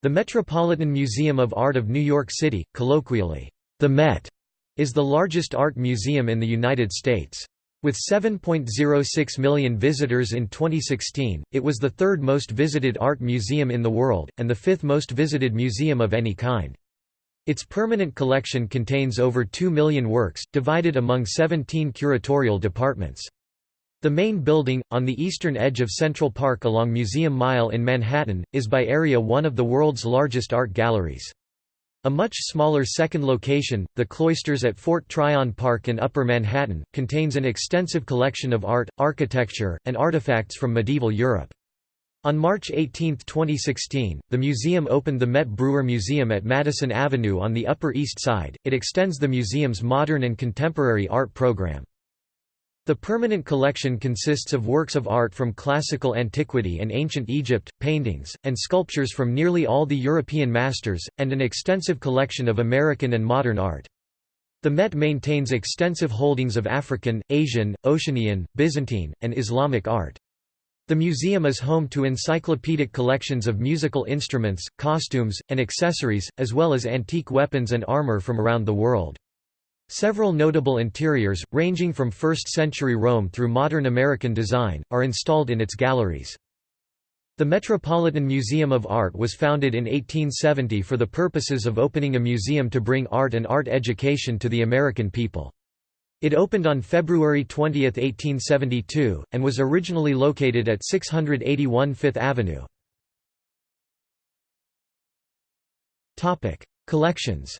The Metropolitan Museum of Art of New York City, colloquially, the Met, is the largest art museum in the United States. With 7.06 million visitors in 2016, it was the third most visited art museum in the world, and the fifth most visited museum of any kind. Its permanent collection contains over 2 million works, divided among 17 curatorial departments. The main building, on the eastern edge of Central Park along Museum Mile in Manhattan, is by area one of the world's largest art galleries. A much smaller second location, the Cloisters at Fort Tryon Park in Upper Manhattan, contains an extensive collection of art, architecture, and artifacts from medieval Europe. On March 18, 2016, the museum opened the Met Breuer Museum at Madison Avenue on the Upper East Side. It extends the museum's modern and contemporary art program. The permanent collection consists of works of art from classical antiquity and ancient Egypt, paintings, and sculptures from nearly all the European masters, and an extensive collection of American and modern art. The Met maintains extensive holdings of African, Asian, Oceanian, Byzantine, and Islamic art. The museum is home to encyclopedic collections of musical instruments, costumes, and accessories, as well as antique weapons and armor from around the world. Several notable interiors, ranging from 1st-century Rome through modern American design, are installed in its galleries. The Metropolitan Museum of Art was founded in 1870 for the purposes of opening a museum to bring art and art education to the American people. It opened on February 20, 1872, and was originally located at 681 Fifth Avenue. Collections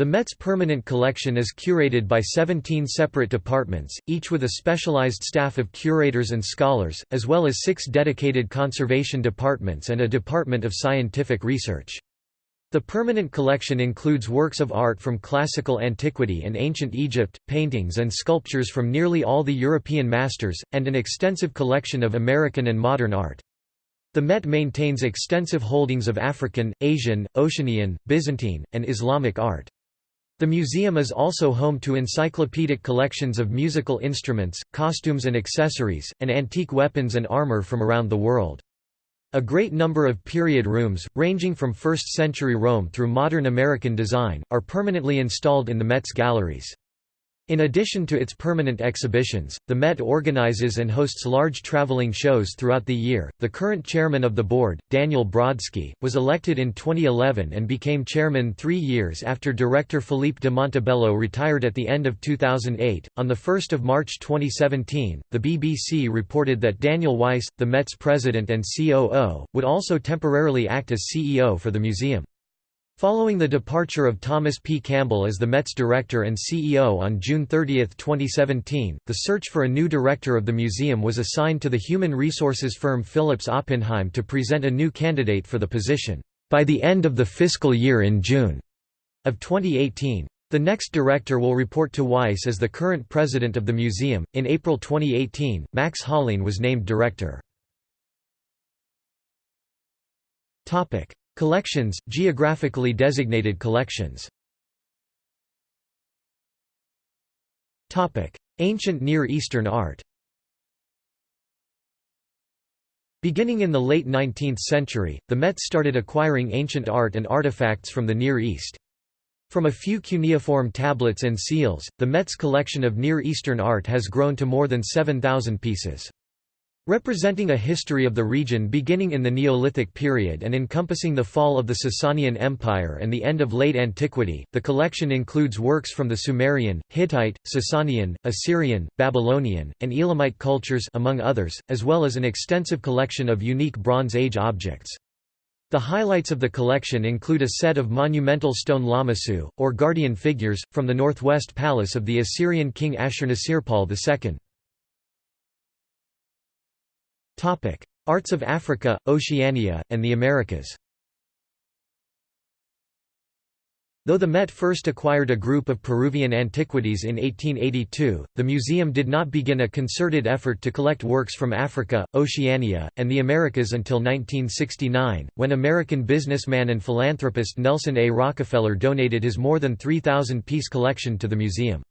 The Met's permanent collection is curated by 17 separate departments, each with a specialized staff of curators and scholars, as well as six dedicated conservation departments and a department of scientific research. The permanent collection includes works of art from classical antiquity and ancient Egypt, paintings and sculptures from nearly all the European masters, and an extensive collection of American and modern art. The Met maintains extensive holdings of African, Asian, Oceanian, Byzantine, and Islamic art. The museum is also home to encyclopedic collections of musical instruments, costumes and accessories, and antique weapons and armor from around the world. A great number of period rooms, ranging from 1st-century Rome through modern American design, are permanently installed in the Met's galleries. In addition to its permanent exhibitions, the Met organizes and hosts large traveling shows throughout the year. The current chairman of the board, Daniel Brodsky, was elected in 2011 and became chairman three years after director Philippe de Montebello retired at the end of 2008. On 1 March 2017, the BBC reported that Daniel Weiss, the Met's president and COO, would also temporarily act as CEO for the museum. Following the departure of Thomas P. Campbell as the Met's director and CEO on June 30, 2017, the search for a new director of the museum was assigned to the human resources firm Phillips Oppenheim to present a new candidate for the position, by the end of the fiscal year in June of 2018. The next director will report to Weiss as the current president of the museum. In April 2018, Max Hollein was named director. Topic: Collections, geographically designated collections Ancient Near Eastern art Beginning in the late 19th century, the Met started acquiring ancient art and artifacts from the Near East. From a few cuneiform tablets and seals, the Met's collection of Near Eastern art has grown to more than 7,000 pieces. Representing a history of the region beginning in the Neolithic period and encompassing the fall of the Sasanian Empire and the end of late antiquity, the collection includes works from the Sumerian, Hittite, Sasanian, Assyrian, Babylonian, and Elamite cultures among others, as well as an extensive collection of unique Bronze Age objects. The highlights of the collection include a set of monumental stone lamassu, or guardian figures, from the northwest palace of the Assyrian king Ashurnasirpal II. Arts of Africa, Oceania, and the Americas Though the Met first acquired a group of Peruvian antiquities in 1882, the museum did not begin a concerted effort to collect works from Africa, Oceania, and the Americas until 1969, when American businessman and philanthropist Nelson A. Rockefeller donated his more than 3,000-piece collection to the museum.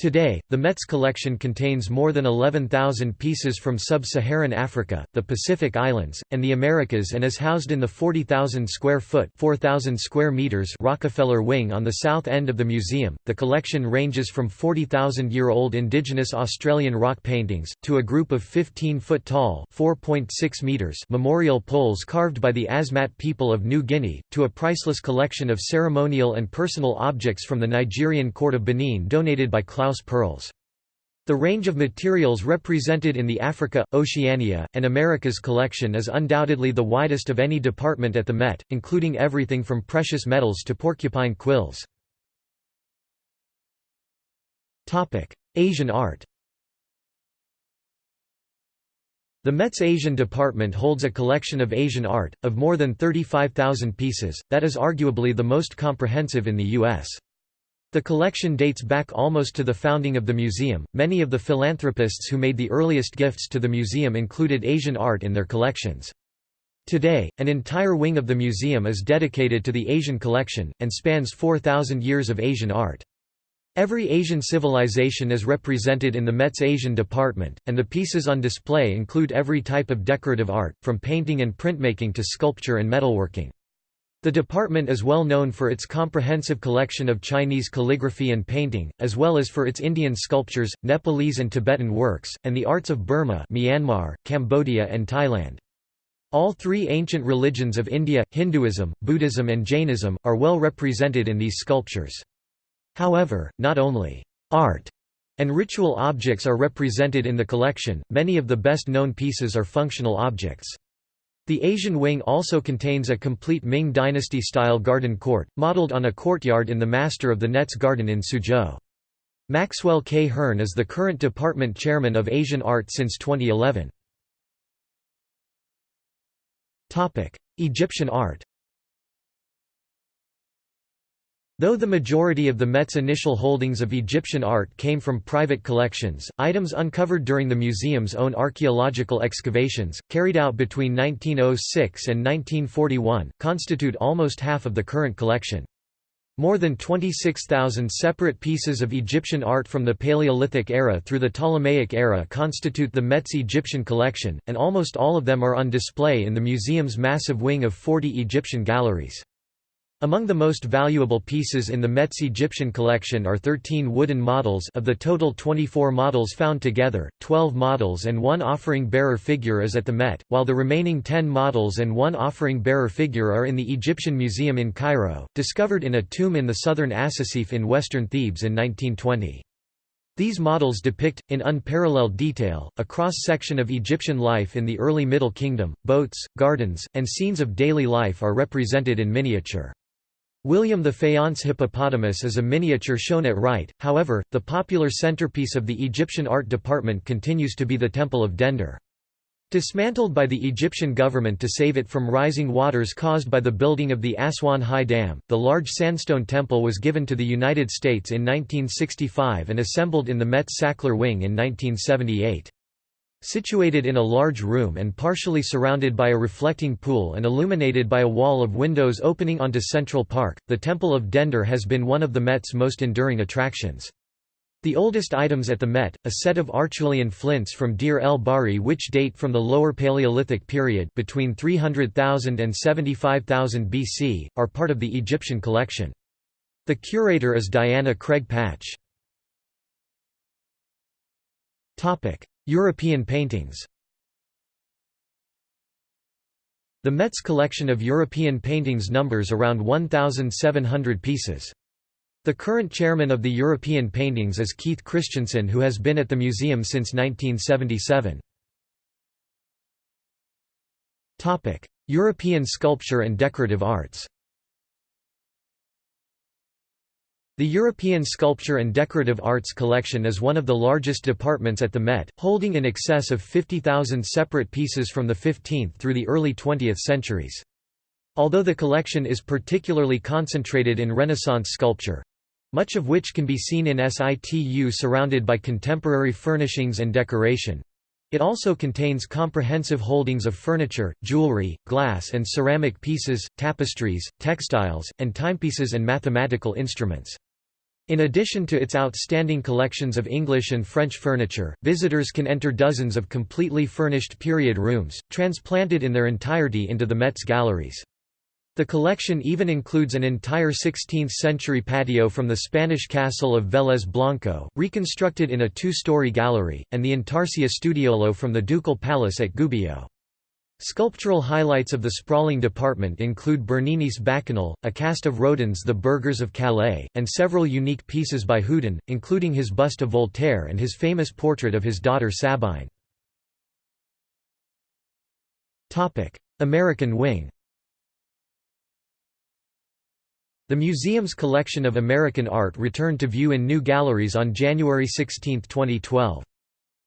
Today, the Met's collection contains more than 11,000 pieces from sub-Saharan Africa, the Pacific Islands, and the Americas and is housed in the 40,000 square foot 4,000 square meters Rockefeller Wing on the south end of the museum. The collection ranges from 40,000-year-old indigenous Australian rock paintings to a group of 15-foot tall 4.6 meters memorial poles carved by the Asmat people of New Guinea, to a priceless collection of ceremonial and personal objects from the Nigerian court of Benin donated by Klaus Perls. The range of materials represented in the Africa, Oceania, and Americas collection is undoubtedly the widest of any department at the Met, including everything from precious metals to porcupine quills. Asian art The Met's Asian department holds a collection of Asian art, of more than 35,000 pieces, that is arguably the most comprehensive in the U.S. The collection dates back almost to the founding of the museum. Many of the philanthropists who made the earliest gifts to the museum included Asian art in their collections. Today, an entire wing of the museum is dedicated to the Asian collection, and spans 4,000 years of Asian art. Every Asian civilization is represented in the Met's Asian department, and the pieces on display include every type of decorative art, from painting and printmaking to sculpture and metalworking. The department is well known for its comprehensive collection of Chinese calligraphy and painting, as well as for its Indian sculptures, Nepalese and Tibetan works, and the arts of Burma Myanmar, Cambodia and Thailand. All three ancient religions of India, Hinduism, Buddhism and Jainism, are well represented in these sculptures. However, not only art and ritual objects are represented in the collection, many of the best known pieces are functional objects. The Asian wing also contains a complete Ming Dynasty-style garden court, modeled on a courtyard in the Master of the Nets Garden in Suzhou. Maxwell K. Hearn is the current department chairman of Asian Art since 2011. Egyptian art Though the majority of the Met's initial holdings of Egyptian art came from private collections, items uncovered during the museum's own archaeological excavations, carried out between 1906 and 1941, constitute almost half of the current collection. More than 26,000 separate pieces of Egyptian art from the Paleolithic era through the Ptolemaic era constitute the Met's Egyptian collection, and almost all of them are on display in the museum's massive wing of 40 Egyptian galleries. Among the most valuable pieces in the Met's Egyptian collection are 13 wooden models of the total 24 models found together, 12 models and one offering-bearer figure is at the Met, while the remaining 10 models and one offering-bearer figure are in the Egyptian Museum in Cairo, discovered in a tomb in the southern Asasif in western Thebes in 1920. These models depict, in unparalleled detail, a cross-section of Egyptian life in the early Middle Kingdom. Boats, gardens, and scenes of daily life are represented in miniature. William the Faience hippopotamus is a miniature shown at right, however, the popular centerpiece of the Egyptian art department continues to be the Temple of Dendur. Dismantled by the Egyptian government to save it from rising waters caused by the building of the Aswan High Dam, the large sandstone temple was given to the United States in 1965 and assembled in the Met Sackler Wing in 1978. Situated in a large room and partially surrounded by a reflecting pool and illuminated by a wall of windows opening onto Central Park, the Temple of Dendur has been one of the Met's most enduring attractions. The oldest items at the Met, a set of Acheulean flints from Deir el Bahri which date from the Lower Paleolithic period between 300,000 and 75,000 BC, are part of the Egyptian collection. The curator is Diana Craig Patch. European paintings The Met's collection of European paintings numbers around 1,700 pieces. The current chairman of the European Paintings is Keith Christiansen who has been at the museum since 1977. European sculpture and decorative arts The European Sculpture and Decorative Arts Collection is one of the largest departments at the Met, holding in excess of 50,000 separate pieces from the 15th through the early 20th centuries. Although the collection is particularly concentrated in Renaissance sculpture—much of which can be seen in situ surrounded by contemporary furnishings and decoration, it also contains comprehensive holdings of furniture, jewelry, glass and ceramic pieces, tapestries, textiles, and timepieces and mathematical instruments. In addition to its outstanding collections of English and French furniture, visitors can enter dozens of completely furnished period rooms, transplanted in their entirety into the Met's galleries. The collection even includes an entire 16th-century patio from the Spanish castle of Vélez Blanco, reconstructed in a two-story gallery, and the Intarsia Studiolo from the ducal palace at Gubbio. Sculptural highlights of the sprawling department include Bernini's Bacchanal, a cast of Rodin's The Burghers of Calais, and several unique pieces by Houdon, including his bust of Voltaire and his famous portrait of his daughter Sabine. American wing The museum's collection of American art returned to view in new galleries on January 16, 2012.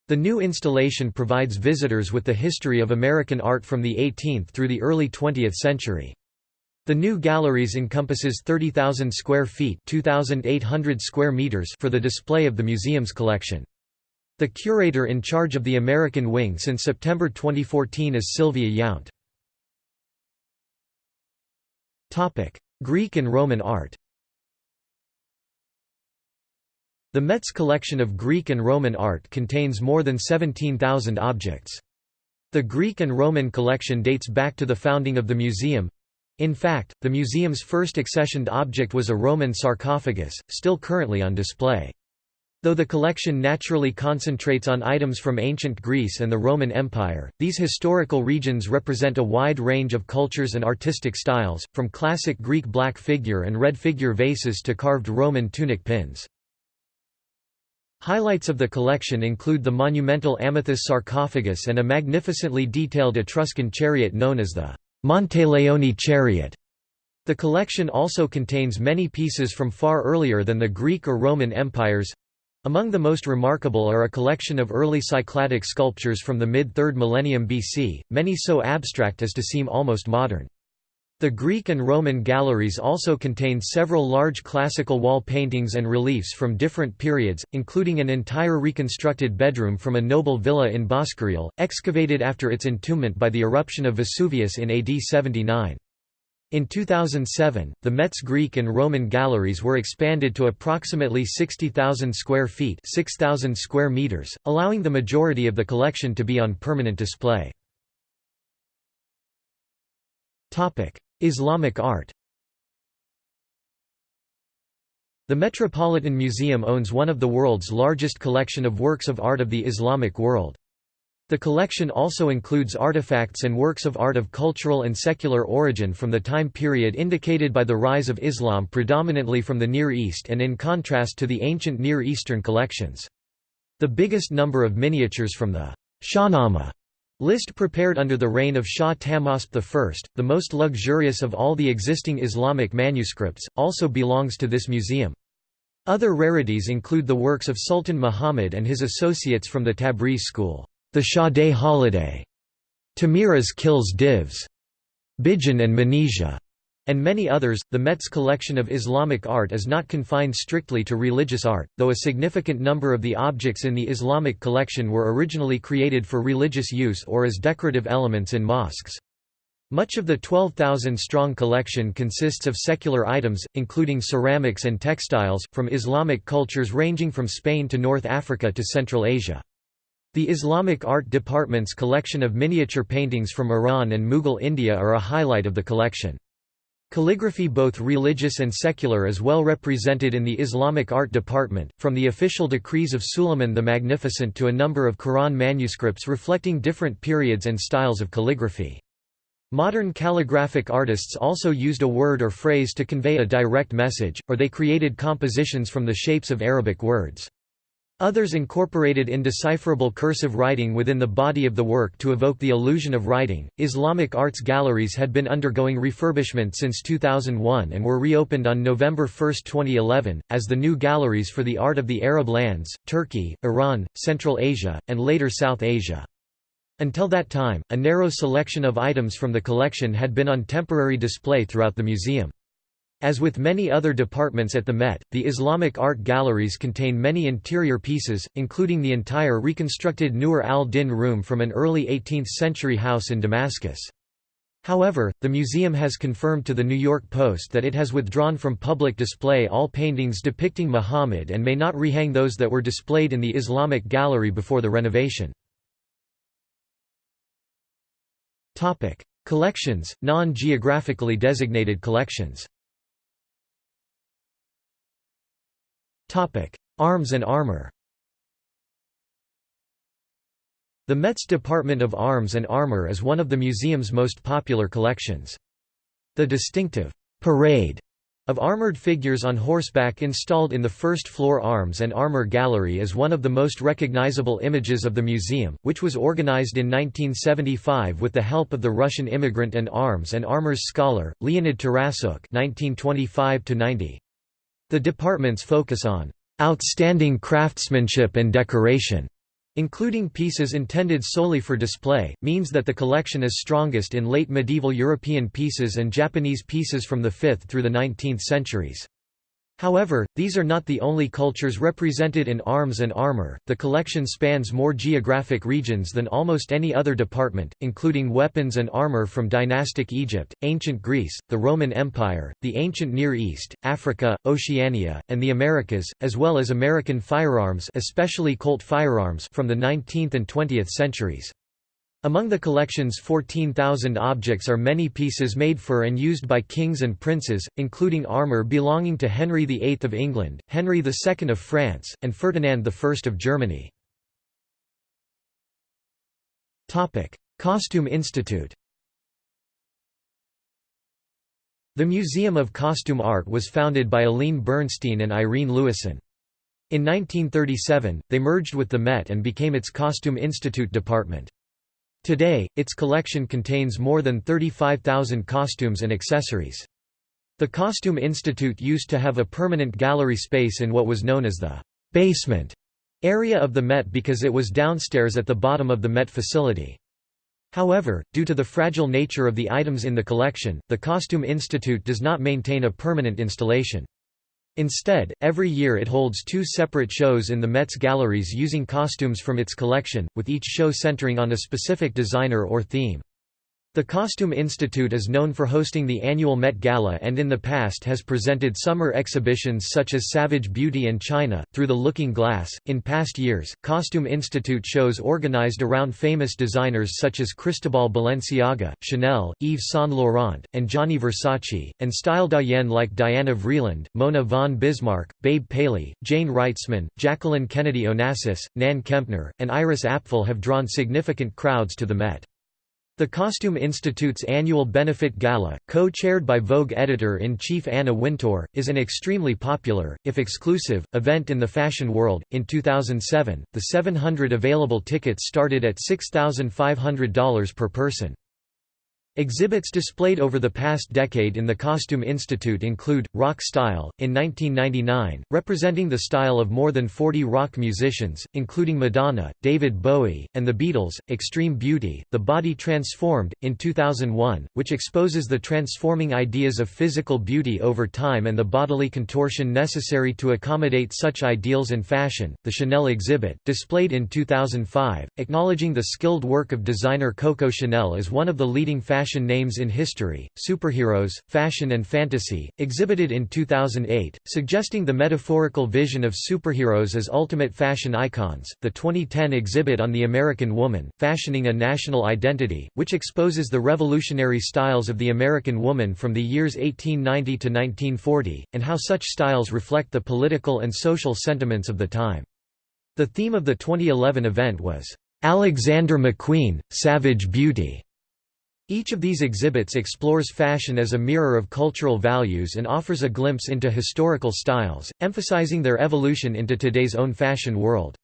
The new installation provides visitors with the history of American art from the 18th through the early 20th century. The new galleries encompasses 30,000 square feet (2,800 square meters for the display of the museum's collection. The curator in charge of the American wing since September 2014 is Sylvia Yount. Greek and Roman art The Met's collection of Greek and Roman art contains more than 17,000 objects. The Greek and Roman collection dates back to the founding of the museum. In fact, the museum's first accessioned object was a Roman sarcophagus, still currently on display. Though the collection naturally concentrates on items from ancient Greece and the Roman Empire, these historical regions represent a wide range of cultures and artistic styles, from classic Greek black figure and red figure vases to carved Roman tunic pins. Highlights of the collection include the monumental Amathus sarcophagus and a magnificently detailed Etruscan chariot known as the Monteleone chariot. The collection also contains many pieces from far earlier than the Greek or Roman empires. Among the most remarkable are a collection of early Cycladic sculptures from the mid-3rd millennium BC, many so abstract as to seem almost modern. The Greek and Roman galleries also contain several large classical wall paintings and reliefs from different periods, including an entire reconstructed bedroom from a noble villa in Boscoreale, excavated after its entombment by the eruption of Vesuvius in AD 79. In 2007, the Met's Greek and Roman galleries were expanded to approximately 60,000 square feet 6,000 square meters, allowing the majority of the collection to be on permanent display. Islamic art The Metropolitan Museum owns one of the world's largest collection of works of art of the Islamic world. The collection also includes artifacts and works of art of cultural and secular origin from the time period indicated by the rise of Islam predominantly from the Near East and in contrast to the ancient Near Eastern collections. The biggest number of miniatures from the Shahnameh List prepared under the reign of Shah Tahmasp I, the most luxurious of all the existing Islamic manuscripts, also belongs to this museum. Other rarities include the works of Sultan Muhammad and his associates from the Tabriz school, the Day holiday, Tahmuras kills divs, Bijan and Manizha, and many others. The Met's collection of Islamic art is not confined strictly to religious art, though a significant number of the objects in the Islamic collection were originally created for religious use or as decorative elements in mosques. Much of the 12,000-strong collection consists of secular items, including ceramics and textiles, from Islamic cultures ranging from Spain to North Africa to Central Asia. The Islamic Art Department's collection of miniature paintings from Iran and Mughal India are a highlight of the collection. Calligraphy both religious and secular is well represented in the Islamic art department, from the official decrees of Suleiman the Magnificent to a number of Quran manuscripts reflecting different periods and styles of calligraphy. Modern calligraphic artists also used a word or phrase to convey a direct message, or they created compositions from the shapes of Arabic words. Others incorporated indecipherable cursive writing within the body of the work to evoke the illusion of writing. Islamic arts galleries had been undergoing refurbishment since 2001 and were reopened on November 1, 2011, as the new galleries for the art of the Arab lands, Turkey, Iran, Central Asia, and later South Asia. Until that time, a narrow selection of items from the collection had been on temporary display throughout the museum. As with many other departments at the Met, the Islamic art galleries contain many interior pieces, including the entire reconstructed Nur al-Din room from an early 18th-century house in Damascus. However, the museum has confirmed to the New York Post that it has withdrawn from public display all paintings depicting Muhammad and may not rehang those that were displayed in the Islamic Gallery before the renovation. Collections, non-geographically designated collections Arms and armor. The Met's Department of Arms and Armor is one of the museum's most popular collections. The distinctive «parade» of armored figures on horseback installed in the first-floor Arms and Armor Gallery is one of the most recognizable images of the museum, which was organized in 1975 with the help of the Russian immigrant and arms and armors scholar, Leonid Tarassuk The department's focus on «outstanding craftsmanship and decoration» Including pieces intended solely for display, means that the collection is strongest in late medieval European pieces and Japanese pieces from the 5th through the 19th centuries. However, these are not the only cultures represented in arms and armor. The collection spans more geographic regions than almost any other department, including weapons and armor from dynastic Egypt, ancient Greece, the Roman Empire, the ancient Near East, Africa, Oceania, and the Americas, as well as American firearms, especially Colt firearms from the 19th and 20th centuries. Among the collection's 14,000 objects are many pieces made for and used by kings and princes, including armour belonging to Henry VIII of England, Henry II of France, and Ferdinand I of Germany. Costume Institute The Museum of Costume Art was founded by Aline Bernstein and Irene Lewisohn. In 1937, they merged with the Met and became its Costume Institute department. Today, its collection contains more than 35,000 costumes and accessories. The Costume Institute used to have a permanent gallery space in what was known as the basement area of the Met because it was downstairs at the bottom of the Met facility. However, due to the fragile nature of the items in the collection, the Costume Institute does not maintain a permanent installation. Instead, every year it holds two separate shows in the Met's galleries using costumes from its collection, with each show centering on a specific designer or theme. The Costume Institute is known for hosting the annual Met Gala and in the past has presented summer exhibitions such as Savage Beauty and China, Through the Looking Glass. In past years, Costume Institute shows organized around famous designers such as Cristobal Balenciaga, Chanel, Yves Saint Laurent, and Gianni Versace, and style doyenne like Diana Vreeland, Mona von Bismarck, Babe Paley, Jayne Wrightsman, Jacqueline Kennedy Onassis, Nan Kempner, and Iris Apfel have drawn significant crowds to the Met. The Costume Institute's annual benefit gala, co-chaired by Vogue editor-in-chief Anna Wintour, is an extremely popular, if exclusive, event in the fashion world. In 2007, the 700 available tickets started at $6,500 per person. Exhibits displayed over the past decade in the Costume Institute include, Rock Style, in 1999, representing the style of more than 40 rock musicians, including Madonna, David Bowie, and the Beatles, Extreme Beauty, The Body Transformed, in 2001, which exposes the transforming ideas of physical beauty over time and the bodily contortion necessary to accommodate such ideals and fashion, the Chanel exhibit, displayed in 2005, acknowledging the skilled work of designer Coco Chanel as one of the leading fashion fashion names in history, superheroes, fashion and fantasy, exhibited in 2008, suggesting the metaphorical vision of superheroes as ultimate fashion icons. The 2010 exhibit on the American woman, Fashioning a National Identity, which exposes the revolutionary styles of the American woman from the years 1890 to 1940, and how such styles reflect the political and social sentiments of the time. The theme of the 2011 event was, Alexander McQueen, Savage Beauty. Each of these exhibits explores fashion as a mirror of cultural values and offers a glimpse into historical styles, emphasizing their evolution into today's own fashion world.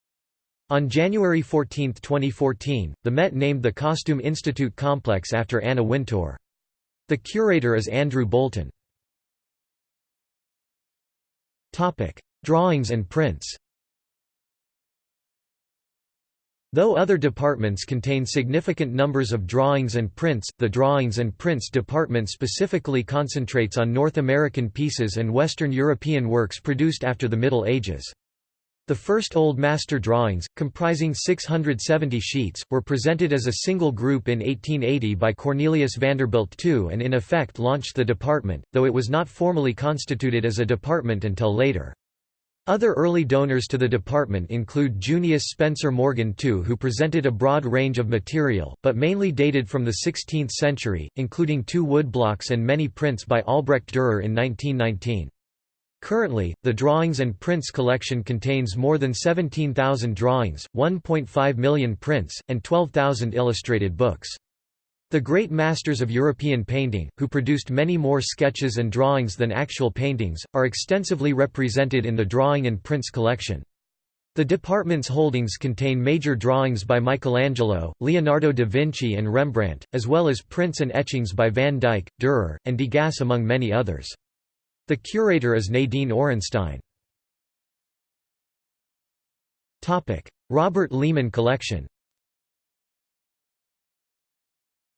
On January 14, 2014, the Met named the Costume Institute complex after Anna Wintour. The curator is Andrew Bolton. Drawings and prints Though other departments contain significant numbers of drawings and prints, the Drawings and Prints department specifically concentrates on North American pieces and Western European works produced after the Middle Ages. The first Old Master drawings, comprising 670 sheets, were presented as a single group in 1880 by Cornelius Vanderbilt II and in effect launched the department, though it was not formally constituted as a department until later. Other early donors to the department include Junius Spencer Morgan II who presented a broad range of material, but mainly dated from the 16th century, including two woodblocks and many prints by Albrecht Dürer in 1919. Currently, the Drawings and Prints collection contains more than 17,000 drawings, 1.5 million prints, and 12,000 illustrated books. The great masters of European painting, who produced many more sketches and drawings than actual paintings, are extensively represented in the Drawing and Prints collection. The department's holdings contain major drawings by Michelangelo, Leonardo da Vinci and Rembrandt, as well as prints and etchings by Van Dyck, Dürer, and Degas among many others. The curator is Nadine Orenstein. Robert Lehman Collection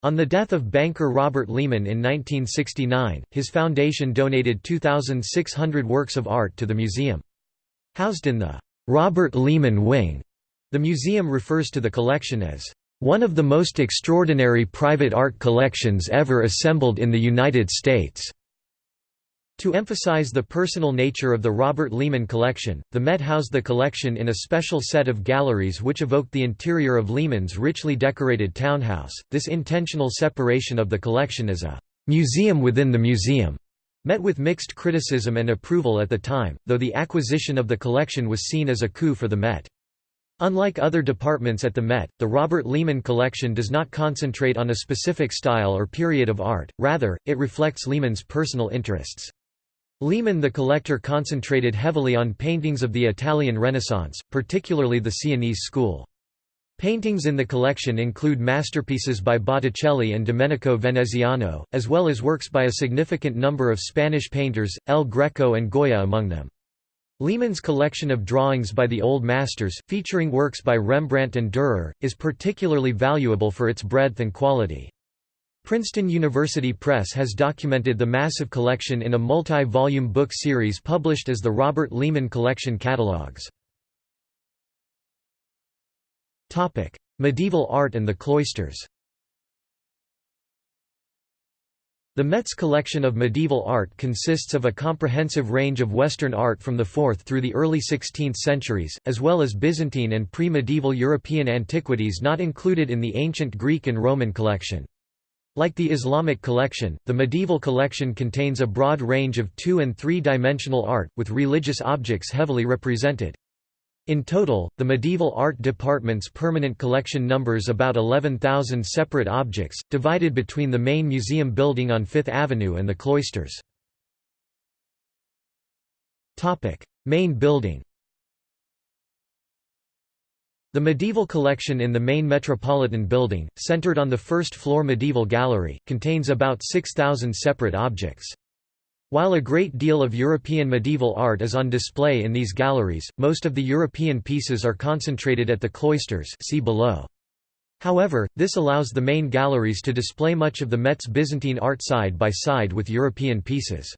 On the death of banker Robert Lehman in 1969, his foundation donated 2,600 works of art to the museum. Housed in the Robert Lehman Wing, the museum refers to the collection as one of the most extraordinary private art collections ever assembled in the United States. To emphasize the personal nature of the Robert Lehman collection, the Met housed the collection in a special set of galleries which evoked the interior of Lehman's richly decorated townhouse. This intentional separation of the collection as a museum within the museum met with mixed criticism and approval at the time, though the acquisition of the collection was seen as a coup for the Met. Unlike other departments at the Met, the Robert Lehman collection does not concentrate on a specific style or period of art, rather, it reflects Lehman's personal interests. Lehman the collector concentrated heavily on paintings of the Italian Renaissance, particularly the Sienese school. Paintings in the collection include masterpieces by Botticelli and Domenico Veneziano, as well as works by a significant number of Spanish painters, El Greco and Goya among them. Lehman's collection of drawings by the Old Masters, featuring works by Rembrandt and Dürer, is particularly valuable for its breadth and quality. Princeton University Press has documented the massive collection in a multi-volume book series published as the Robert Lehman Collection Catalogs. Medieval art and the cloisters The Met's collection of medieval art consists of a comprehensive range of Western art from the 4th through the early 16th centuries, as well as Byzantine and pre-medieval European antiquities not included in the ancient Greek and Roman collection. Like the Islamic collection, the medieval collection contains a broad range of two- and three-dimensional art, with religious objects heavily represented. In total, the medieval art department's permanent collection numbers about 11,000 separate objects, divided between the main museum building on Fifth Avenue and the cloisters. Main building the medieval collection in the main Metropolitan Building, centered on the first-floor medieval gallery, contains about 6,000 separate objects. While a great deal of European medieval art is on display in these galleries, most of the European pieces are concentrated at the cloisters see below. However, this allows the main galleries to display much of the Met's Byzantine art side by side with European pieces.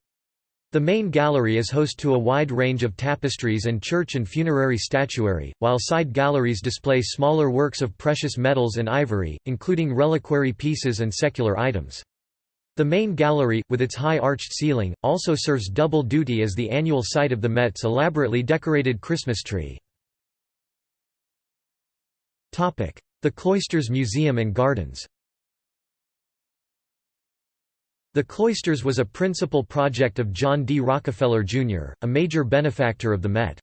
The main gallery is host to a wide range of tapestries and church and funerary statuary, while side galleries display smaller works of precious metals and ivory, including reliquary pieces and secular items. The main gallery, with its high arched ceiling, also serves double duty as the annual site of the Met's elaborately decorated Christmas tree. The Cloisters Museum and Gardens the Cloisters was a principal project of John D. Rockefeller, Jr., a major benefactor of the Met.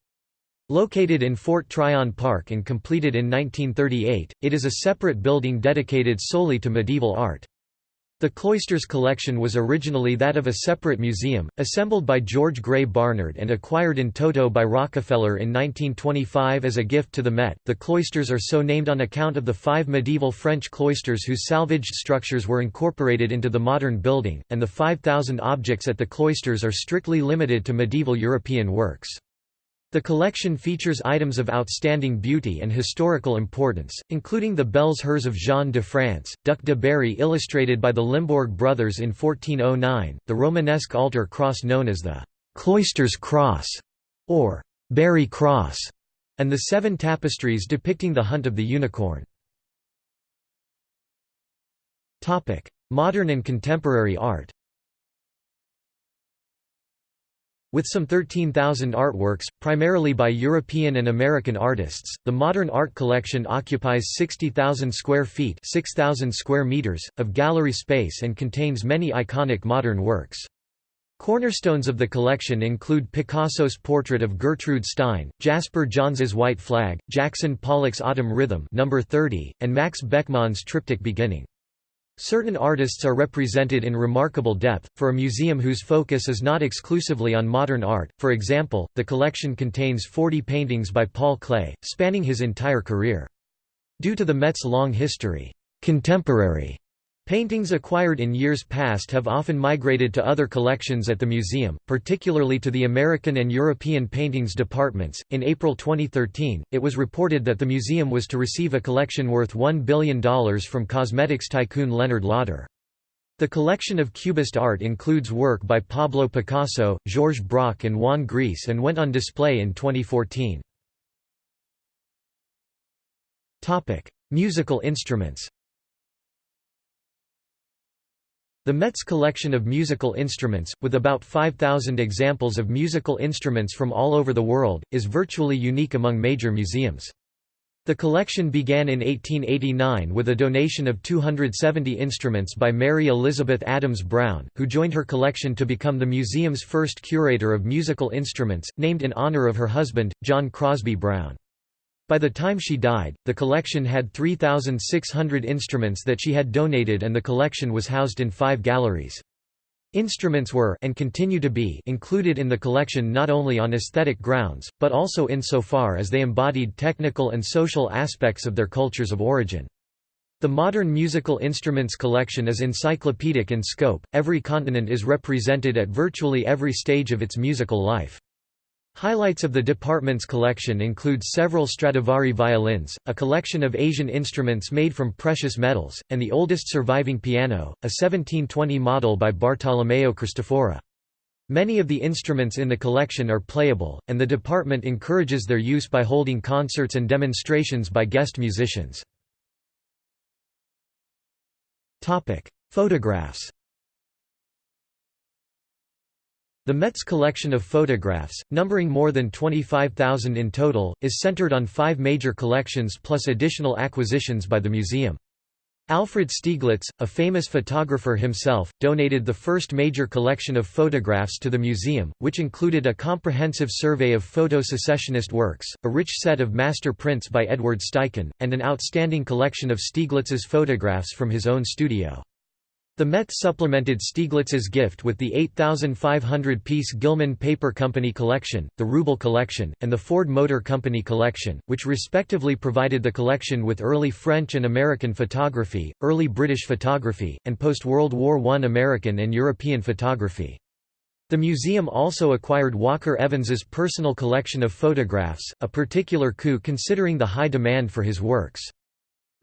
Located in Fort Tryon Park and completed in 1938, it is a separate building dedicated solely to medieval art. The Cloisters collection was originally that of a separate museum, assembled by George Gray Barnard and acquired in toto by Rockefeller in 1925 as a gift to the Met. The cloisters are so named on account of the five medieval French cloisters whose salvaged structures were incorporated into the modern building, and the 5,000 objects at the cloisters are strictly limited to medieval European works. The collection features items of outstanding beauty and historical importance, including the Belles Heures of Jean de France, Duc de Berry illustrated by the Limbourg brothers in 1409, the Romanesque altar cross known as the «Cloisters Cross» or «Berry Cross», and the seven tapestries depicting the hunt of the unicorn. Modern and contemporary art With some 13,000 artworks, primarily by European and American artists, the modern art collection occupies 60,000 square feet 6,000 square meters, of gallery space and contains many iconic modern works. Cornerstones of the collection include Picasso's portrait of Gertrude Stein, Jasper Johns's White Flag, Jackson Pollock's Autumn Rhythm number 30, and Max Beckmann's Triptych Beginning. Certain artists are represented in remarkable depth, for a museum whose focus is not exclusively on modern art, for example, the collection contains 40 paintings by Paul Klee, spanning his entire career. Due to the Met's long history, contemporary Paintings acquired in years past have often migrated to other collections at the museum, particularly to the American and European paintings departments. In April 2013, it was reported that the museum was to receive a collection worth $1 billion from cosmetics tycoon Leonard Lauder. The collection of Cubist art includes work by Pablo Picasso, Georges Braque, and Juan Gris and went on display in 2014. Musical instruments The Met's collection of musical instruments, with about 5,000 examples of musical instruments from all over the world, is virtually unique among major museums. The collection began in 1889 with a donation of 270 instruments by Mary Elizabeth Adams Brown, who joined her collection to become the museum's first curator of musical instruments, named in honor of her husband, John Crosby Brown. By the time she died, the collection had 3,600 instruments that she had donated and the collection was housed in five galleries. Instruments were and continue to be included in the collection not only on aesthetic grounds, but also insofar as they embodied technical and social aspects of their cultures of origin. The modern musical instruments collection is encyclopedic in scope, every continent is represented at virtually every stage of its musical life. Highlights of the department's collection include several Stradivari violins, a collection of Asian instruments made from precious metals, and the oldest surviving piano, a 1720 model by Bartolomeo Cristofori. Many of the instruments in the collection are playable, and the department encourages their use by holding concerts and demonstrations by guest musicians. Photographs The Met's collection of photographs, numbering more than 25,000 in total, is centered on five major collections plus additional acquisitions by the museum. Alfred Stieglitz, a famous photographer himself, donated the first major collection of photographs to the museum, which included a comprehensive survey of photo-secessionist works, a rich set of master prints by Edward Steichen, and an outstanding collection of Stieglitz's photographs from his own studio. The Met supplemented Stieglitz's gift with the 8,500-piece Gilman Paper Company collection, the Rubel collection, and the Ford Motor Company collection, which respectively provided the collection with early French and American photography, early British photography, and post-World War I American and European photography. The museum also acquired Walker Evans's personal collection of photographs, a particular coup considering the high demand for his works.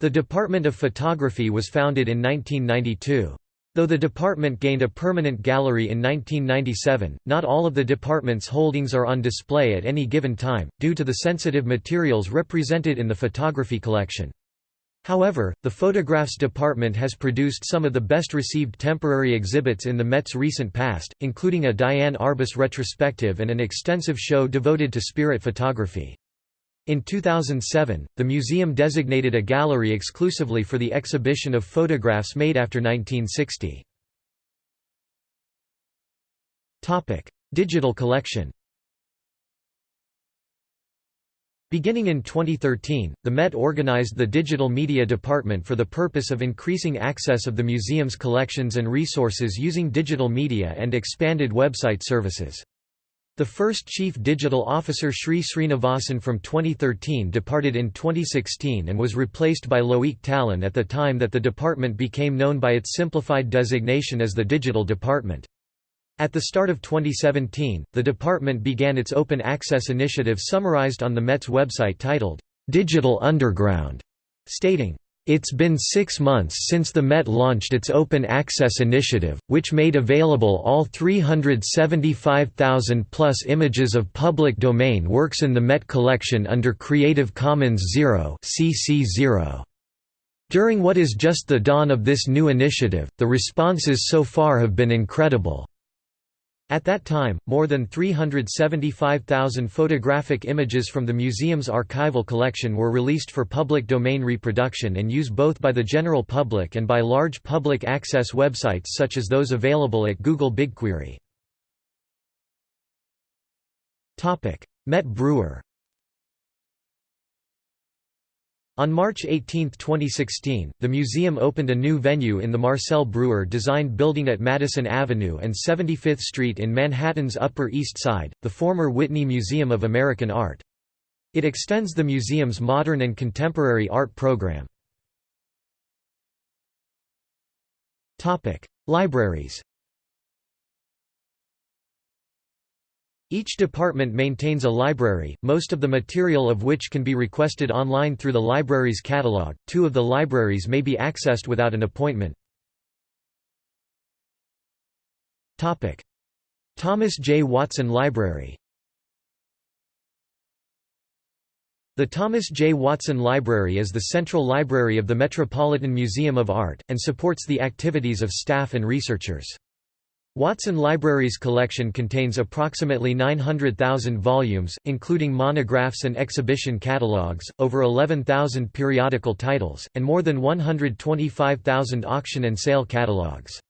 The Department of Photography was founded in 1992. Though the department gained a permanent gallery in 1997, not all of the department's holdings are on display at any given time, due to the sensitive materials represented in the photography collection. However, the photographs department has produced some of the best received temporary exhibits in the Met's recent past, including a Diane Arbus retrospective and an extensive show devoted to spirit photography. In 2007, the museum designated a gallery exclusively for the exhibition of photographs made after 1960. Digital collection Beginning in 2013, the Met organized the Digital Media Department for the purpose of increasing access of the museum's collections and resources using digital media and expanded website services. The first Chief Digital Officer Sree Sreenivasan from 2013 departed in 2016 and was replaced by Loic Tallon at the time that the department became known by its simplified designation as the Digital Department. At the start of 2017, the department began its open access initiative summarized on the Met's website titled, "'Digital Underground", stating, It's been six months since the Met launched its Open Access Initiative, which made available all 375,000-plus images of public domain works in the Met collection under Creative Commons Zero CC -0. During what is just the dawn of this new initiative, the responses so far have been incredible. At that time, more than 375,000 photographic images from the museum's archival collection were released for public domain reproduction and use both by the general public and by large public access websites such as those available at Google BigQuery. Met Breuer On March 18, 2016, the museum opened a new venue in the Marcel Breuer designed building at Madison Avenue and 75th Street in Manhattan's Upper East Side, the former Whitney Museum of American Art. It extends the museum's modern and contemporary art program. Libraries Each department maintains a library, most of the material of which can be requested online through the library's catalog. Two of the libraries may be accessed without an appointment. Topic: Thomas J. Watson Library. The Thomas J. Watson Library is the central library of the Metropolitan Museum of Art, and supports the activities of staff and researchers. Watson Library's collection contains approximately 900,000 volumes, including monographs and exhibition catalogues, over 11,000 periodical titles, and more than 125,000 auction and sale catalogues.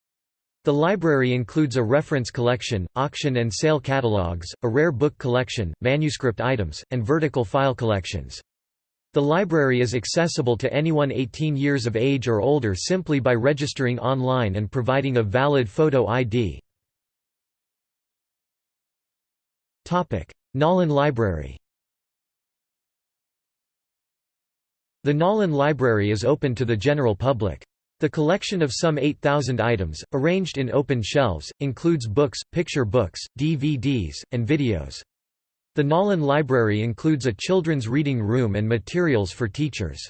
The library includes a reference collection, auction and sale catalogues, a rare book collection, manuscript items, and vertical file collections. The library is accessible to anyone 18 years of age or older simply by registering online and providing a valid photo ID. Nolan Library The Nolan Library is open to the general public. The collection of some 8,000 items, arranged in open shelves, includes books, picture books, DVDs, and videos. The Nolan Library includes a children's reading room and materials for teachers.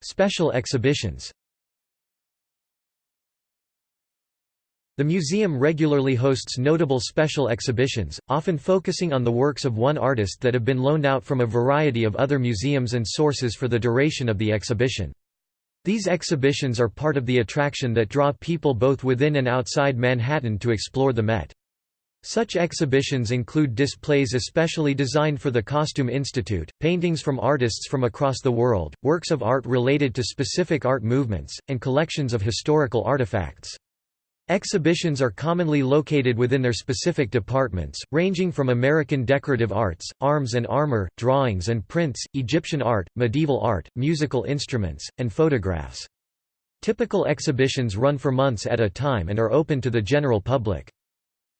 Special exhibitions The museum regularly hosts notable special exhibitions, often focusing on the works of one artist that have been loaned out from a variety of other museums and sources for the duration of the exhibition. These exhibitions are part of the attraction that draw people both within and outside Manhattan to explore the Met. Such exhibitions include displays especially designed for the Costume Institute, paintings from artists from across the world, works of art related to specific art movements, and collections of historical artifacts. Exhibitions are commonly located within their specific departments, ranging from American decorative arts, arms and armor, drawings and prints, Egyptian art, medieval art, musical instruments, and photographs. Typical exhibitions run for months at a time and are open to the general public.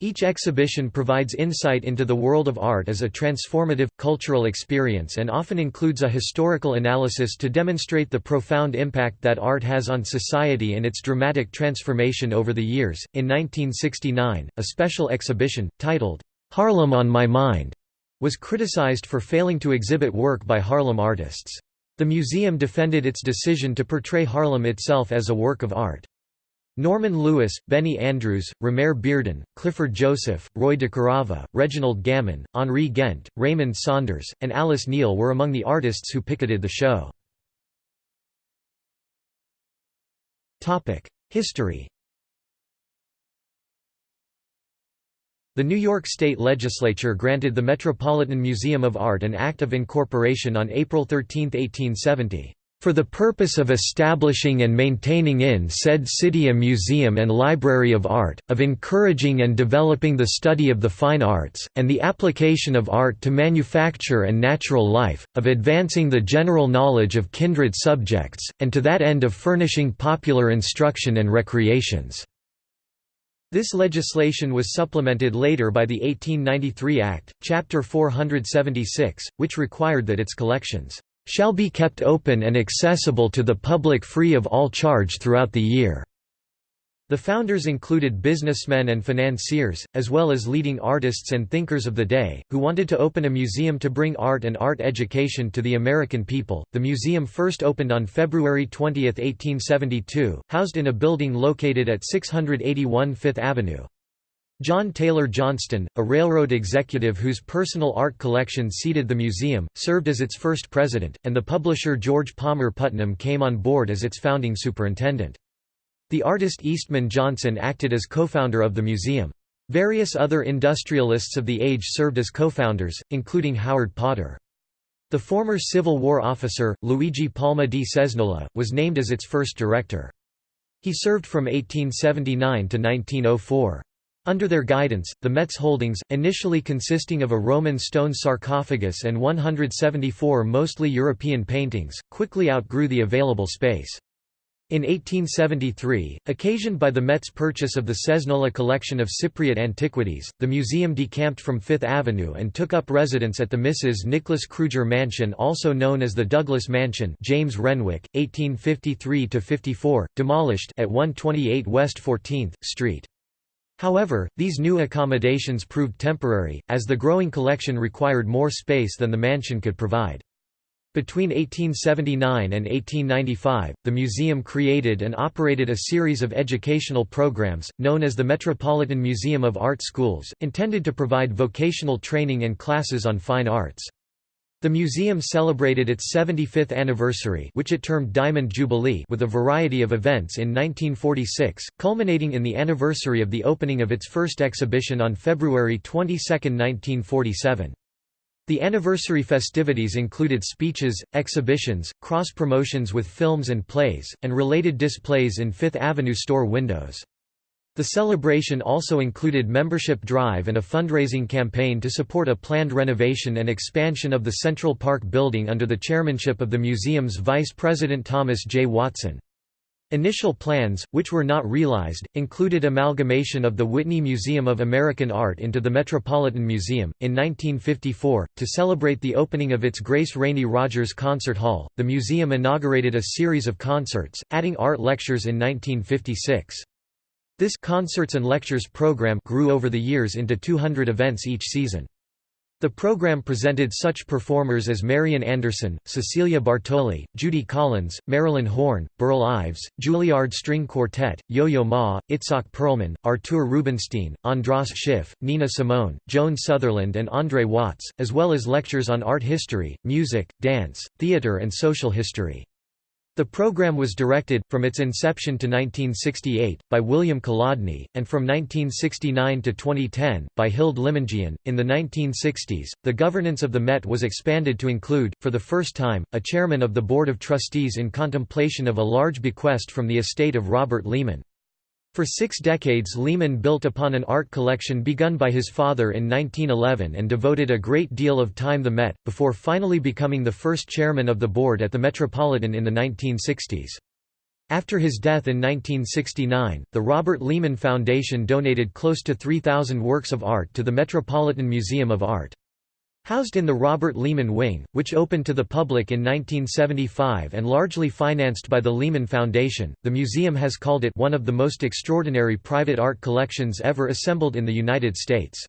Each exhibition provides insight into the world of art as a transformative, cultural experience and often includes a historical analysis to demonstrate the profound impact that art has on society and its dramatic transformation over the years. In 1969, a special exhibition, titled, Harlem on My Mind, was criticized for failing to exhibit work by Harlem artists. The museum defended its decision to portray Harlem itself as a work of art. Norman Lewis, Benny Andrews, Romare Bearden, Clifford Joseph, Roy DeCarava, Reginald Gammon, Henri Ghent, Raymond Saunders, and Alice Neel were among the artists who picketed the show. History The New York State Legislature granted the Metropolitan Museum of Art an Act of Incorporation on April 13, 1870 for the purpose of establishing and maintaining in said city a museum and library of art, of encouraging and developing the study of the fine arts, and the application of art to manufacture and natural life, of advancing the general knowledge of kindred subjects, and to that end of furnishing popular instruction and recreations." This legislation was supplemented later by the 1893 Act, Chapter 476, which required that its collections shall be kept open and accessible to the public free of all charge throughout the year." The founders included businessmen and financiers, as well as leading artists and thinkers of the day, who wanted to open a museum to bring art and art education to the American people. The museum first opened on February 20, 1872, housed in a building located at 681 Fifth Avenue. John Taylor Johnston, a railroad executive whose personal art collection seeded the museum, served as its first president, and the publisher George Palmer Putnam came on board as its founding superintendent. The artist Eastman Johnson acted as co-founder of the museum. Various other industrialists of the age served as co-founders, including Howard Potter. The former Civil War officer, Luigi Palma di Cesnola, was named as its first director. He served from 1879 to 1904. Under their guidance, the Met's holdings, initially consisting of a Roman stone sarcophagus and 174 mostly European paintings, quickly outgrew the available space. In 1873, occasioned by the Met's purchase of the Cesnola collection of Cypriot antiquities, the museum decamped from Fifth Avenue and took up residence at the Mrs. Nicholas Kruger Mansion also known as the Douglas Mansion James Renwick, 1853–54, demolished at 128 West 14th Street. However, these new accommodations proved temporary, as the growing collection required more space than the mansion could provide. Between 1879 and 1895, the museum created and operated a series of educational programs, known as the Metropolitan Museum of Art Schools, intended to provide vocational training and classes on fine arts. The museum celebrated its 75th anniversary which it termed Diamond Jubilee with a variety of events in 1946, culminating in the anniversary of the opening of its first exhibition on February 22, 1947. The anniversary festivities included speeches, exhibitions, cross-promotions with films and plays, and related displays in Fifth Avenue store windows. The celebration also included membership drive and a fundraising campaign to support a planned renovation and expansion of the Central Park building under the chairmanship of the museum's vice president Thomas J. Watson. Initial plans, which were not realized, included amalgamation of the Whitney Museum of American Art into the Metropolitan Museum. In 1954, to celebrate the opening of its Grace Rainey Rogers Concert Hall, the museum inaugurated a series of concerts, adding art lectures in 1956. This concerts and lectures program grew over the years into 200 events each season. The program presented such performers as Marian Anderson, Cecilia Bartoli, Judy Collins, Marilyn Horne, Burl Ives, Juilliard String Quartet, Yo-Yo Ma, Itzhak Perlman, Artur Rubinstein, Andras Schiff, Nina Simone, Joan Sutherland and Andre Watts, as well as lectures on art history, music, dance, theater and social history. The program was directed, from its inception to 1968, by William Kolodny, and from 1969 to 2010, by Hild Limondjian. In the 1960s, the governance of the Met was expanded to include, for the first time, a chairman of the Board of Trustees in contemplation of a large bequest from the estate of Robert Lehman. For six decades Lehman built upon an art collection begun by his father in 1911 and devoted a great deal of time the Met, before finally becoming the first chairman of the board at the Metropolitan in the 1960s. After his death in 1969, the Robert Lehman Foundation donated close to 3,000 works of art to the Metropolitan Museum of Art. Housed in the Robert Lehman Wing, which opened to the public in 1975 and largely financed by the Lehman Foundation, the museum has called it one of the most extraordinary private art collections ever assembled in the United States.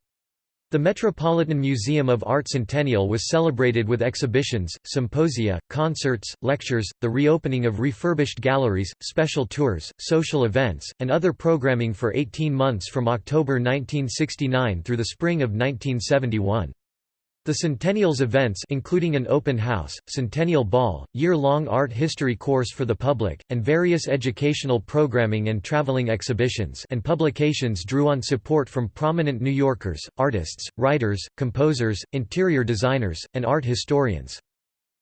The Metropolitan Museum of Art Centennial was celebrated with exhibitions, symposia, concerts, lectures, the reopening of refurbished galleries, special tours, social events, and other programming for 18 months from October 1969 through the spring of 1971. The Centennial's events including an open house, Centennial Ball, year-long art history course for the public, and various educational programming and traveling exhibitions and publications drew on support from prominent New Yorkers, artists, writers, composers, interior designers, and art historians.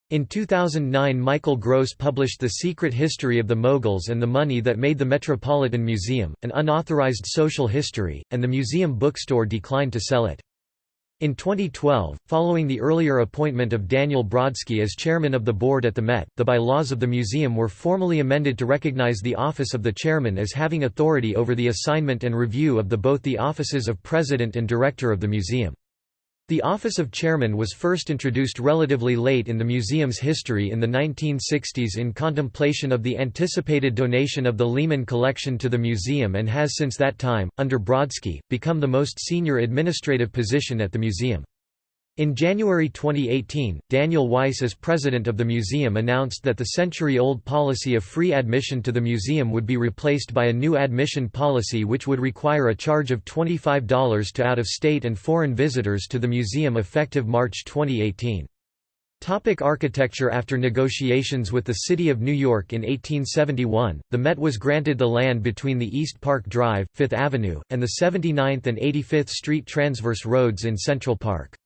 In 2009 Michael Gross published The Secret History of the Moguls and the Money That Made the Metropolitan Museum, an unauthorized social history, and the museum bookstore declined to sell it. In 2012, following the earlier appointment of Daniel Brodsky as chairman of the board at the Met, the bylaws of the museum were formally amended to recognize the office of the chairman as having authority over the assignment and review of the both the offices of president and director of the museum. The office of chairman was first introduced relatively late in the museum's history in the 1960s in contemplation of the anticipated donation of the Lehman collection to the museum and has since that time, under Brodsky, become the most senior administrative position at the museum. In January 2018, Daniel Weiss as president of the museum announced that the century-old policy of free admission to the museum would be replaced by a new admission policy which would require a charge of $25 to out-of-state and foreign visitors to the museum effective March 2018. Topic architecture After negotiations with the City of New York in 1871, the Met was granted the land between the East Park Drive, Fifth Avenue, and the 79th and 85th Street transverse roads in Central Park.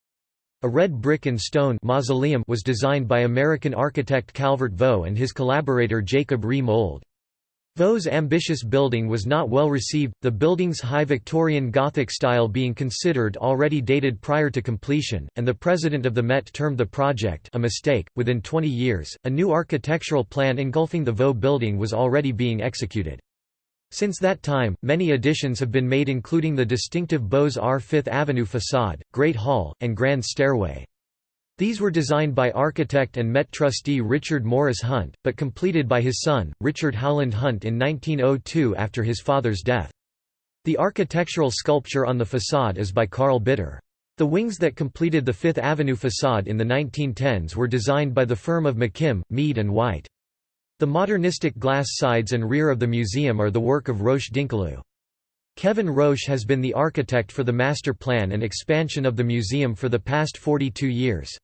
A red brick and stone mausoleum was designed by American architect Calvert Vaux and his collaborator Jacob Wrey Mould. Vaux's ambitious building was not well received, the building's high Victorian Gothic style being considered already dated prior to completion, and the president of the Met termed the project a mistake. Within 20 years, a new architectural plan engulfing the Vaux building was already being executed. Since that time, many additions have been made including the distinctive Beaux-Arts Fifth Avenue façade, Great Hall, and Grand Stairway. These were designed by architect and Met trustee Richard Morris Hunt, but completed by his son, Richard Howland Hunt in 1902 after his father's death. The architectural sculpture on the façade is by Karl Bitter. The wings that completed the Fifth Avenue façade in the 1910s were designed by the firm of McKim, Mead and White. The modernistic glass sides and rear of the museum are the work of Roche Dinkeloo. Kevin Roche has been the architect for the master plan and expansion of the museum for the past 42 years.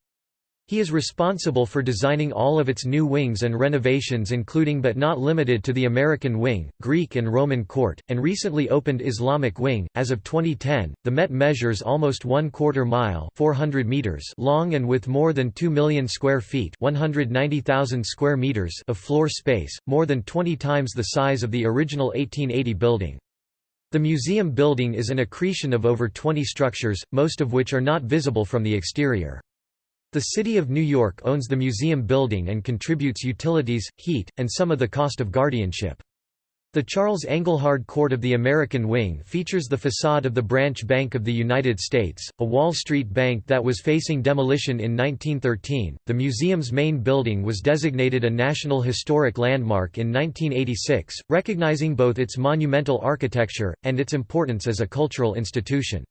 He is responsible for designing all of its new wings and renovations including but not limited to the American Wing, Greek and Roman Court, and recently opened Islamic Wing. As of 2010, the Met measures almost one quarter mile 400 meters long and with more than 2 million square feet 190,000 square meters of floor space, more than 20 times the size of the original 1880 building. The museum building is an accretion of over 20 structures, most of which are not visible from the exterior. The City of New York owns the museum building and contributes utilities, heat, and some of the cost of guardianship. The Charles Engelhard Court of the American Wing features the facade of the Branch Bank of the United States, a Wall Street bank that was facing demolition in 1913. The museum's main building was designated a National Historic Landmark in 1986, recognizing both its monumental architecture and its importance as a cultural institution.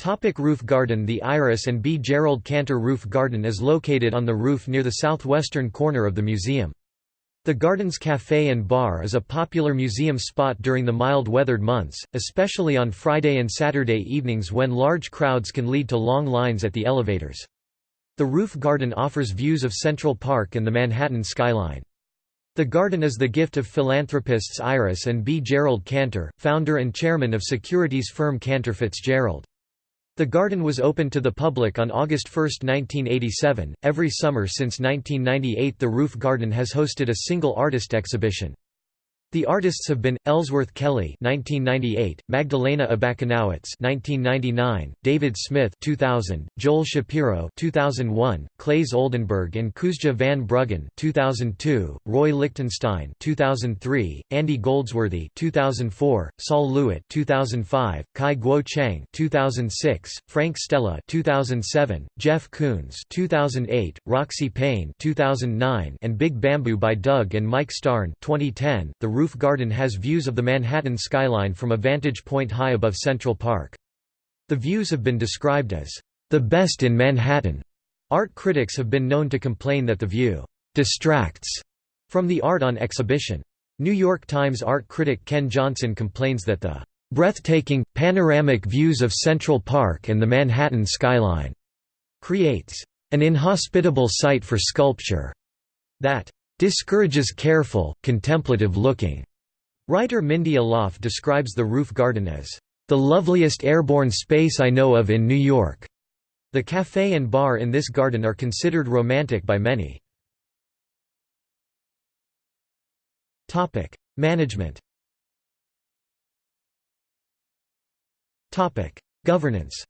Topic roof garden The Iris and B. Gerald Cantor Roof Garden is located on the roof near the southwestern corner of the museum. The garden's café and bar is a popular museum spot during the mild-weathered months, especially on Friday and Saturday evenings when large crowds can lead to long lines at the elevators. The roof garden offers views of Central Park and the Manhattan skyline. The garden is the gift of philanthropists Iris and B. Gerald Cantor, founder and chairman of securities firm Cantor Fitzgerald. The garden was open to the public on August 1, 1987. Every summer since 1998, the roof garden has hosted a single artist exhibition. The artists have been Ellsworth Kelly (1998), Magdalena Abakanowicz (1999), David Smith (2000), Joel Shapiro (2001), Claes Oldenburg and Coosje van Bruggen (2002), Roy Lichtenstein (2003), Andy Goldsworthy (2004), Sol LeWitt (2005), Cai Guo-Qiang (2006), Frank Stella (2007), Jeff Koons (2008), Roxy Paine (2009), and Big Bamboo by Doug and Mike Starn (2010). The roof garden has views of the Manhattan skyline from a vantage point high above Central Park. The views have been described as the best in Manhattan. Art critics have been known to complain that the view distracts from the art on exhibition. New York Times art critic Ken Johnson complains that the breathtaking, panoramic views of Central Park and the Manhattan skyline creates an inhospitable site for sculpture that discourages careful, contemplative-looking. Writer Mindy Aloff describes the roof garden as the loveliest airborne space I know of in New York. The café and bar in this garden are considered romantic by many. Topic: Management. Topic: Governance.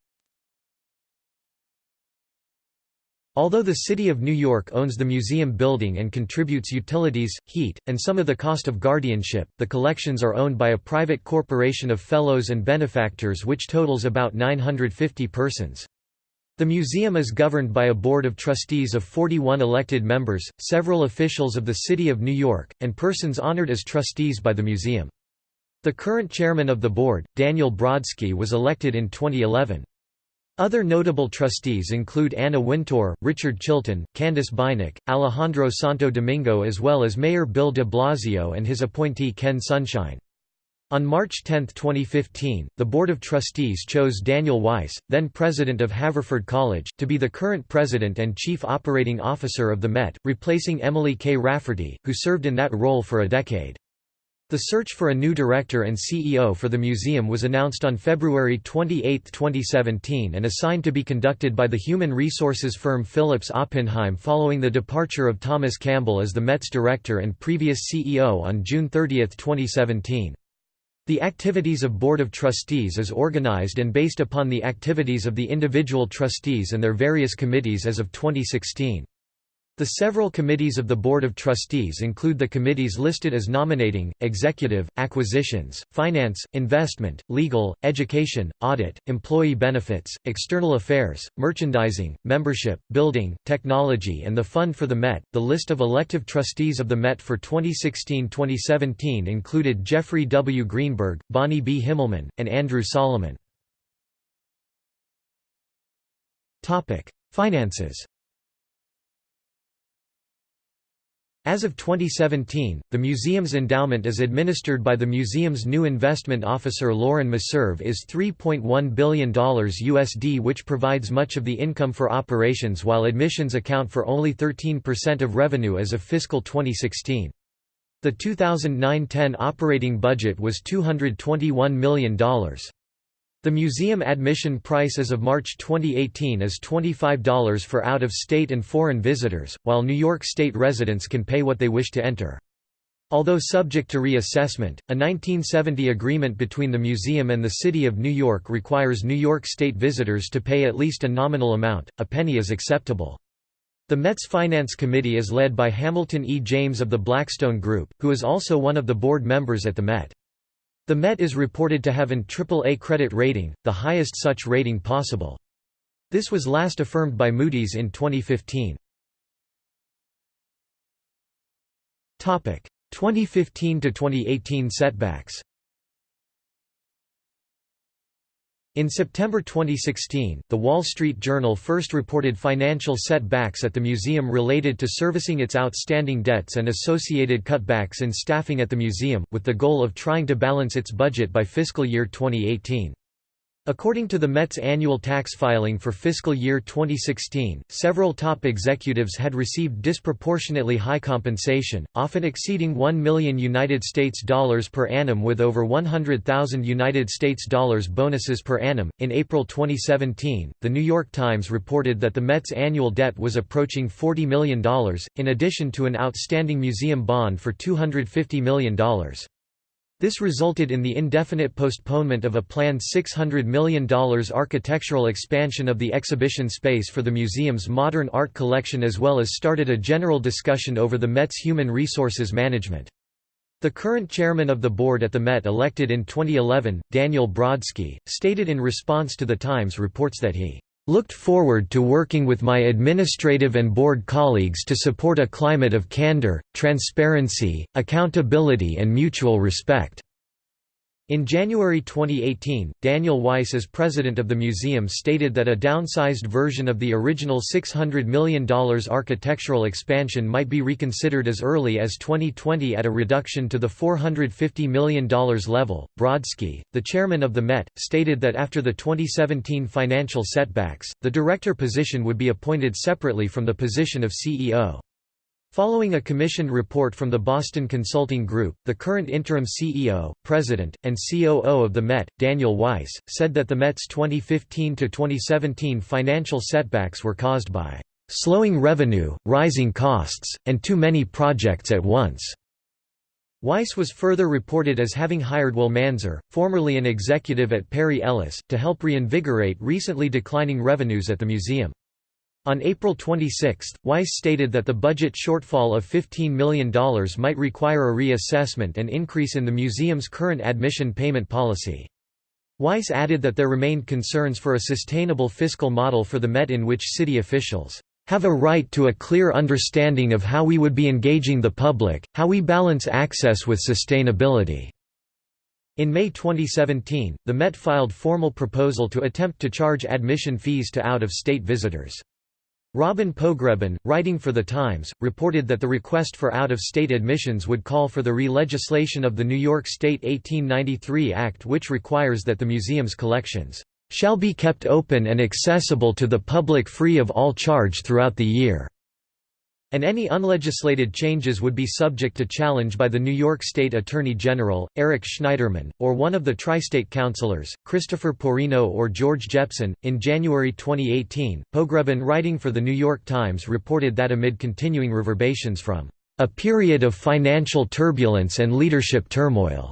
Although the City of New York owns the museum building and contributes utilities, heat, and some of the cost of guardianship, the collections are owned by a private corporation of fellows and benefactors which totals about 950 persons. The museum is governed by a board of trustees of 41 elected members, several officials of the City of New York, and persons honored as trustees by the museum. The current chairman of the board, Daniel Brodsky was elected in 2011. Other notable trustees include Anna Wintour, Richard Chilton, Candice Beinecke, Alejandro Santo Domingo as well as Mayor Bill de Blasio and his appointee Ken Sunshine. On March 10, 2015, the Board of Trustees chose Daniel Weiss, then president of Haverford College, to be the current president and chief operating officer of the Met, replacing Emily K. Rafferty, who served in that role for a decade. The search for a new director and CEO for the museum was announced on February 28, 2017 and assigned to be conducted by the human resources firm Phillips Oppenheim following the departure of Thomas Campbell as the Met's director and previous CEO on June 30, 2017. The activities of Board of Trustees is organized and based upon the activities of the individual trustees and their various committees as of 2016. The several committees of the Board of Trustees include the committees listed as nominating, executive, acquisitions, finance, investment, legal, education, audit, employee benefits, external affairs, merchandising, membership, building, technology and the fund for the Met. The list of elective trustees of the Met for 2016-2017 included Jeffrey W. Greenberg, Bonnie B. Himmelman, and Andrew Solomon. Finances As of 2017, the museum's endowment is administered by the museum's new investment officer Lauren Meserve is $3.1 billion USD which provides much of the income for operations while admissions account for only 13% of revenue as of fiscal 2016. The 2009–10 operating budget was $221 million. The museum admission price as of March 2018 is $25 for out-of-state and foreign visitors, while New York State residents can pay what they wish to enter. Although subject to reassessment, a 1970 agreement between the museum and the City of New York requires New York State visitors to pay at least a nominal amount, a penny is acceptable. The Met's Finance Committee is led by Hamilton E. James of the Blackstone Group, who is also one of the board members at the Met. The Met is reported to have an AAA credit rating, the highest such rating possible. This was last affirmed by Moody's in 2015. 2015–2018 setbacks In September 2016, The Wall Street Journal first reported financial setbacks at the museum related to servicing its outstanding debts and associated cutbacks in staffing at the museum, with the goal of trying to balance its budget by fiscal year 2018. According to the Met's annual tax filing for fiscal year 2016, several top executives had received disproportionately high compensation, often exceeding 1 million United States dollars per annum with over 100,000 United States dollars bonuses per annum. In April 2017, The New York Times reported that the Met's annual debt was approaching $40 million, in addition to an outstanding museum bond for $250 million. This resulted in the indefinite postponement of a planned $600 million architectural expansion of the exhibition space for the museum's modern art collection as well as started a general discussion over the Met's human resources management. The current chairman of the board at the Met elected in 2011, Daniel Brodsky, stated in response to The Times reports that he Looked forward to working with my administrative and board colleagues to support a climate of candor, transparency, accountability and mutual respect. In January 2018, Daniel Weiss as president of the museum stated that a downsized version of the original $600 million architectural expansion might be reconsidered as early as 2020 at a reduction to the $450 million level. Brodsky, the chairman of the Met, stated that after the 2017 financial setbacks, the director position would be appointed separately from the position of CEO. Following a commissioned report from the Boston Consulting Group, the current interim CEO, president, and COO of the Met, Daniel Weiss, said that the Met's 2015–2017 financial setbacks were caused by "...slowing revenue, rising costs, and too many projects at once." Weiss was further reported as having hired Will Manzer, formerly an executive at Perry Ellis, to help reinvigorate recently declining revenues at the museum. On April 26, Weiss stated that the budget shortfall of $15 million might require a reassessment and increase in the museum's current admission payment policy. Weiss added that there remained concerns for a sustainable fiscal model for the Met in which city officials have a right to a clear understanding of how we would be engaging the public, how we balance access with sustainability." In May 2017, the Met filed formal proposal to attempt to charge admission fees to out-of-state visitors. Robin Pogrebin, writing for The Times, reported that the request for out-of-state admissions would call for the re-legislation of the New York State 1893 Act which requires that the museum's collections "...shall be kept open and accessible to the public free of all charge throughout the year." And any unlegislated changes would be subject to challenge by the New York State Attorney General, Eric Schneiderman, or one of the tri-state councilors, Christopher Porrino or George Jepsen. In January 2018, Pogrebin writing for The New York Times reported that amid continuing reverberations from a period of financial turbulence and leadership turmoil,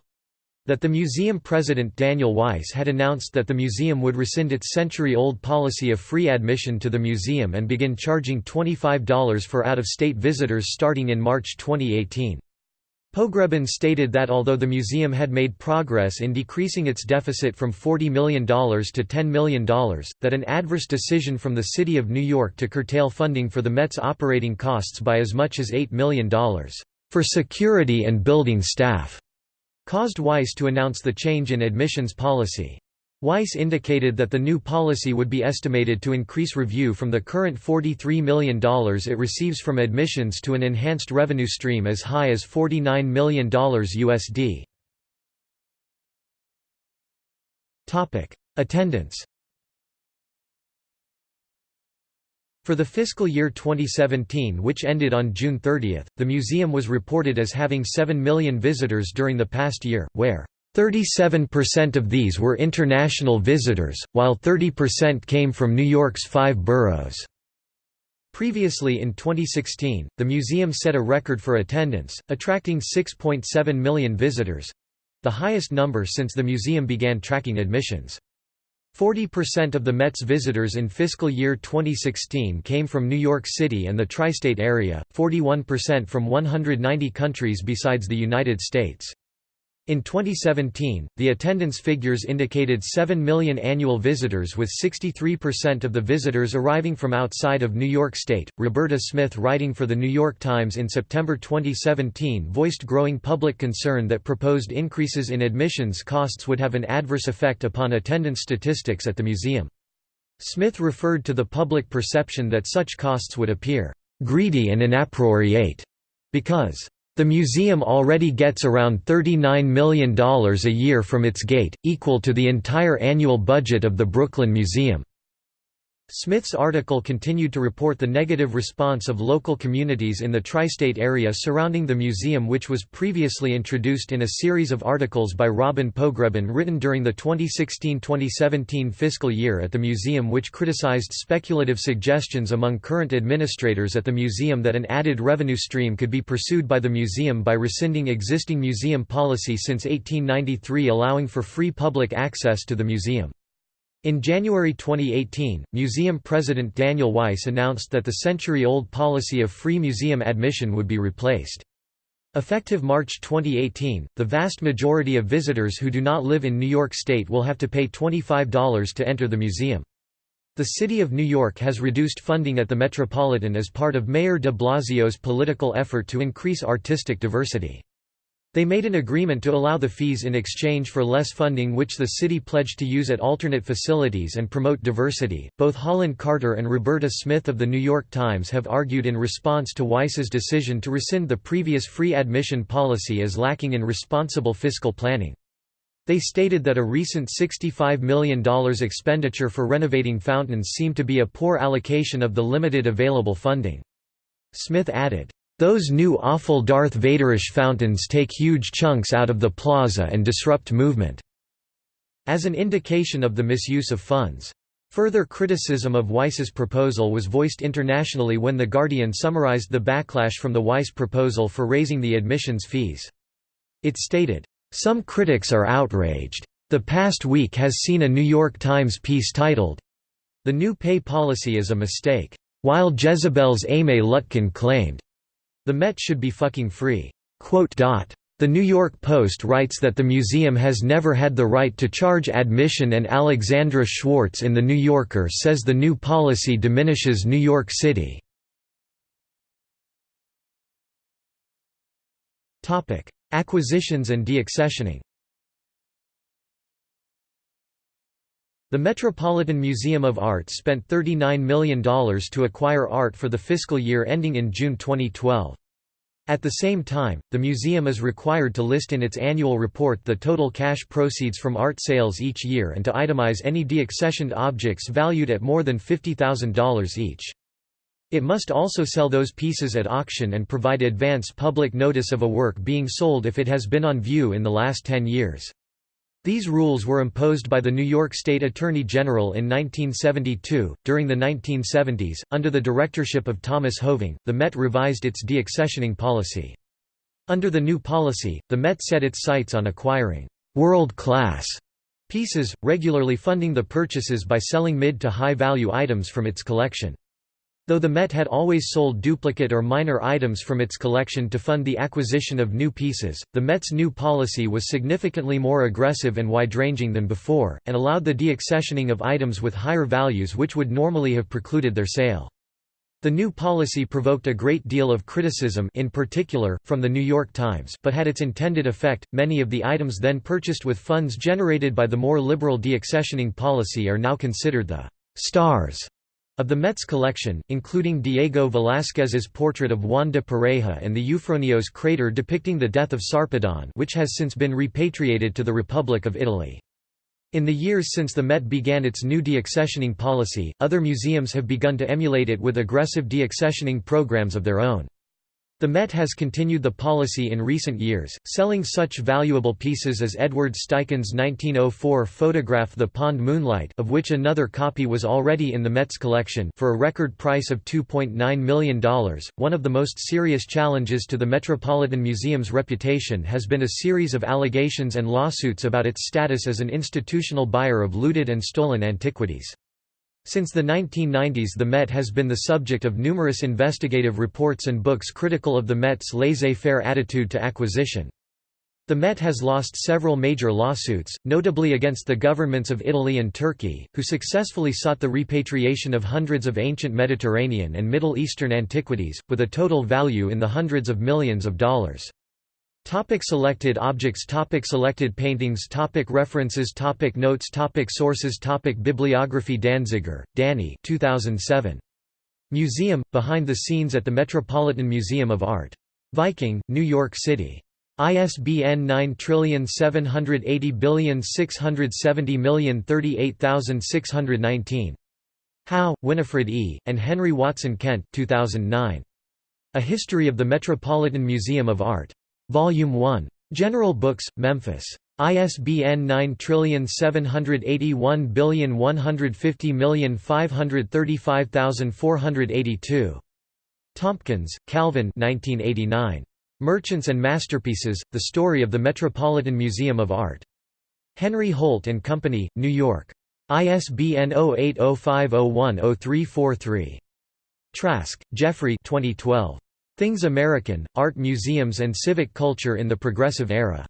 that the museum president Daniel Weiss had announced that the museum would rescind its century-old policy of free admission to the museum and begin charging $25 for out-of-state visitors starting in March 2018. Pogrebin stated that although the museum had made progress in decreasing its deficit from $40 million to $10 million, that an adverse decision from the City of New York to curtail funding for the Met's operating costs by as much as $8 million for security and building staff caused Weiss to announce the change in admissions policy. Weiss indicated that the new policy would be estimated to increase review from the current $43 million it receives from admissions to an enhanced revenue stream as high as $49 million USD. Attendance For the fiscal year 2017 which ended on June 30, the museum was reported as having 7 million visitors during the past year, where 37% of these were international visitors, while 30% came from New York's five boroughs. Previously in 2016, the museum set a record for attendance, attracting 6.7 million visitors—the highest number since the museum began tracking admissions. 40% of the Met's visitors in fiscal year 2016 came from New York City and the tri-state area, 41% from 190 countries besides the United States. In 2017, the attendance figures indicated 7 million annual visitors with 63% of the visitors arriving from outside of New York State. Roberta Smith writing for the New York Times in September 2017 voiced growing public concern that proposed increases in admissions costs would have an adverse effect upon attendance statistics at the museum. Smith referred to the public perception that such costs would appear greedy and inappropriate because the museum already gets around $39 million a year from its gate, equal to the entire annual budget of the Brooklyn Museum. Smith's article continued to report the negative response of local communities in the tri-state area surrounding the museum which was previously introduced in a series of articles by Robin Pogrebin written during the 2016-2017 fiscal year at the museum which criticized speculative suggestions among current administrators at the museum that an added revenue stream could be pursued by the museum by rescinding existing museum policy since 1893 allowing for free public access to the museum. In January 2018, museum president Daniel Weiss announced that the century-old policy of free museum admission would be replaced. Effective March 2018, the vast majority of visitors who do not live in New York State will have to pay $25 to enter the museum. The City of New York has reduced funding at the Metropolitan as part of Mayor de Blasio's political effort to increase artistic diversity. They made an agreement to allow the fees in exchange for less funding which the city pledged to use at alternate facilities and promote diversity. Both Holland Cotter and Roberta Smith of the New York Times have argued in response to Weiss's decision to rescind the previous free admission policy as lacking in responsible fiscal planning. They stated that a recent $65 million expenditure for renovating fountains seemed to be a poor allocation of the limited available funding. Smith added, those new awful Darth Vaderish fountains take huge chunks out of the plaza and disrupt movement." as an indication of the misuse of funds. Further criticism of Weiss's proposal was voiced internationally when The Guardian summarized the backlash from the Weiss proposal for raising the admissions fees. It stated, "...some critics are outraged. The past week has seen a New York Times piece titled, The New Pay Policy is a Mistake. While Jezebel's Aimee Lutkin claimed, the Met should be fucking free." The New York Post writes that the museum has never had the right to charge admission and Alexandra Schwartz in The New Yorker says the new policy diminishes New York City. Acquisitions and deaccessioning The Metropolitan Museum of Art spent $39 million to acquire art for the fiscal year ending in June 2012. At the same time, the museum is required to list in its annual report the total cash proceeds from art sales each year and to itemize any deaccessioned objects valued at more than $50,000 each. It must also sell those pieces at auction and provide advance public notice of a work being sold if it has been on view in the last 10 years. These rules were imposed by the New York State Attorney General in 1972. During the 1970s, under the directorship of Thomas Hoving, the Met revised its deaccessioning policy. Under the new policy, the Met set its sights on acquiring world-class pieces, regularly funding the purchases by selling mid to high value items from its collection. Though the Met had always sold duplicate or minor items from its collection to fund the acquisition of new pieces, the Met's new policy was significantly more aggressive and wide-ranging than before, and allowed the deaccessioning of items with higher values which would normally have precluded their sale. The new policy provoked a great deal of criticism in particular, from the New York Times but had its intended effect. Many of the items then purchased with funds generated by the more liberal deaccessioning policy are now considered the «stars» Of the Met's collection, including Diego Velázquez's portrait of Juan de Pareja and the Euphronios krater depicting the death of Sarpedon which has since been repatriated to the Republic of Italy. In the years since the Met began its new deaccessioning policy, other museums have begun to emulate it with aggressive deaccessioning programs of their own. The Met has continued the policy in recent years, selling such valuable pieces as Edward Steichen's 1904 photograph The Pond Moonlight of which another copy was already in the Met's collection for a record price of $2.9 million. One of the most serious challenges to the Metropolitan Museum's reputation has been a series of allegations and lawsuits about its status as an institutional buyer of looted and stolen antiquities. Since the 1990s the Met has been the subject of numerous investigative reports and books critical of the Met's laissez-faire attitude to acquisition. The Met has lost several major lawsuits, notably against the governments of Italy and Turkey, who successfully sought the repatriation of hundreds of ancient Mediterranean and Middle Eastern antiquities, with a total value in the hundreds of millions of dollars. Topic selected objects Topic Selected paintings Topic References Topic Notes Topic Sources Topic Bibliography Danziger, Danny 2007. Museum – Behind the Scenes at the Metropolitan Museum of Art. Viking, New York City. ISBN 9780670038619. Howe, Winifred E., and Henry Watson Kent 2009. A History of the Metropolitan Museum of Art. Volume 1. General Books, Memphis. ISBN 9781150535482. Tomkins, Calvin 1989. Merchants and Masterpieces, The Story of the Metropolitan Museum of Art. Henry Holt & Company, New York. ISBN 0805010343. Trask, Jeffrey 2012. Things American, Art Museums and Civic Culture in the Progressive Era.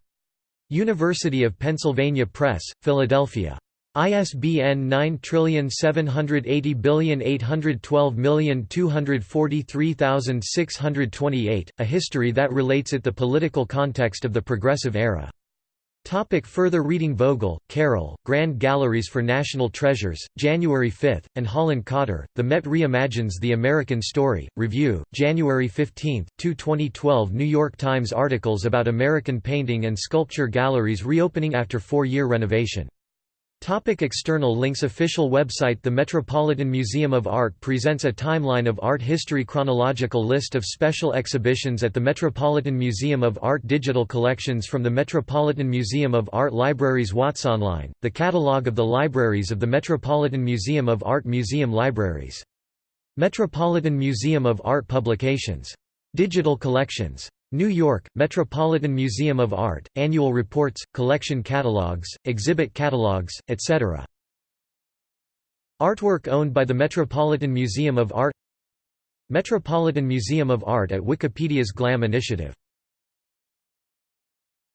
University of Pennsylvania Press, Philadelphia. ISBN 9780812243628, a history that relates it the political context of the Progressive Era. Topic further reading Vogel, Carol, Grand Galleries for National Treasures, January 5, and Holland Cotter, The Met Reimagines the American Story, Review, January 15, 2 2012 New York Times articles about American painting and sculpture galleries reopening after four-year renovation. Topic external links Official website The Metropolitan Museum of Art presents a timeline of art history Chronological list of special exhibitions at the Metropolitan Museum of Art Digital collections from the Metropolitan Museum of Art Libraries Watsonline, the catalogue of the libraries of the Metropolitan Museum of Art Museum Libraries. Metropolitan Museum of Art Publications. Digital collections. New York, Metropolitan Museum of Art, annual reports, collection catalogs, exhibit catalogs, etc. Artwork owned by the Metropolitan Museum of Art Metropolitan Museum of Art at Wikipedia's GLAM initiative